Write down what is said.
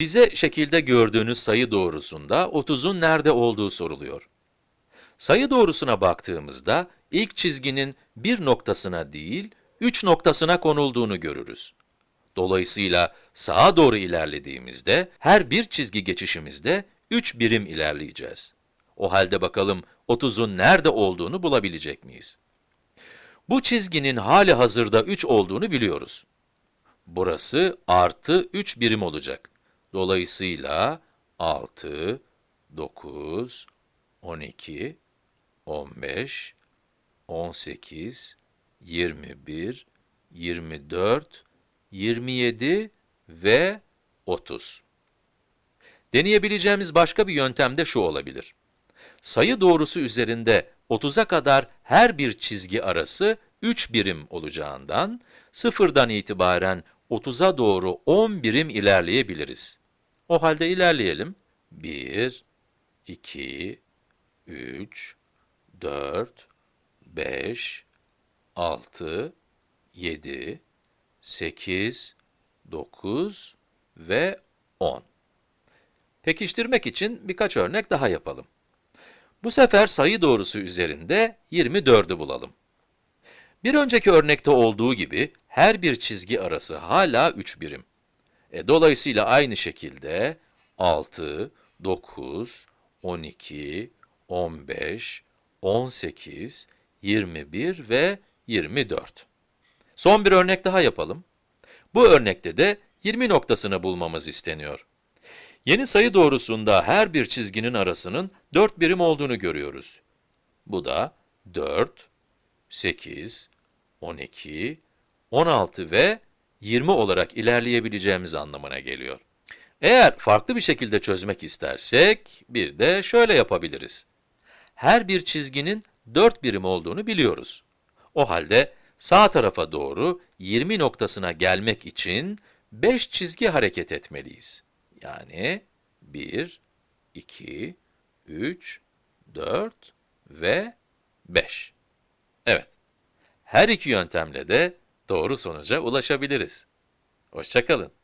Bize şekilde gördüğünüz sayı doğrusunda 30'un nerede olduğu soruluyor. Sayı doğrusuna baktığımızda ilk çizginin bir noktasına değil, üç noktasına konulduğunu görürüz. Dolayısıyla sağa doğru ilerlediğimizde her bir çizgi geçişimizde 3 birim ilerleyeceğiz. O halde bakalım 30'un nerede olduğunu bulabilecek miyiz? Bu çizginin hali hazırda 3 olduğunu biliyoruz. Burası artı 3 birim olacak. Dolayısıyla 6, 9, 12, 15, 18, 21, 24, 27 ve 30. Deneyebileceğimiz başka bir yöntem de şu olabilir. Sayı doğrusu üzerinde 30'a kadar her bir çizgi arası 3 birim olacağından, sıfırdan itibaren 30'a doğru 10 birim ilerleyebiliriz. O halde ilerleyelim. 1, 2, 3, 4, 5, 6, 7, 8, 9 ve 10. Pekiştirmek için birkaç örnek daha yapalım. Bu sefer sayı doğrusu üzerinde 24'ü bulalım. Bir önceki örnekte olduğu gibi her bir çizgi arası hala 3 birim. E, dolayısıyla aynı şekilde 6, 9, 12, 15, 18, 21 ve 24. Son bir örnek daha yapalım. Bu örnekte de 20 noktasını bulmamız isteniyor. Yeni sayı doğrusunda her bir çizginin arasının 4 birim olduğunu görüyoruz. Bu da 4, 8, 12, 16 ve 20 olarak ilerleyebileceğimiz anlamına geliyor. Eğer farklı bir şekilde çözmek istersek, bir de şöyle yapabiliriz. Her bir çizginin 4 birim olduğunu biliyoruz. O halde sağ tarafa doğru 20 noktasına gelmek için 5 çizgi hareket etmeliyiz. Yani 1, 2, 3, 4 ve 5. Evet, her iki yöntemle de doğru sonuca ulaşabiliriz. Hoşçakalın.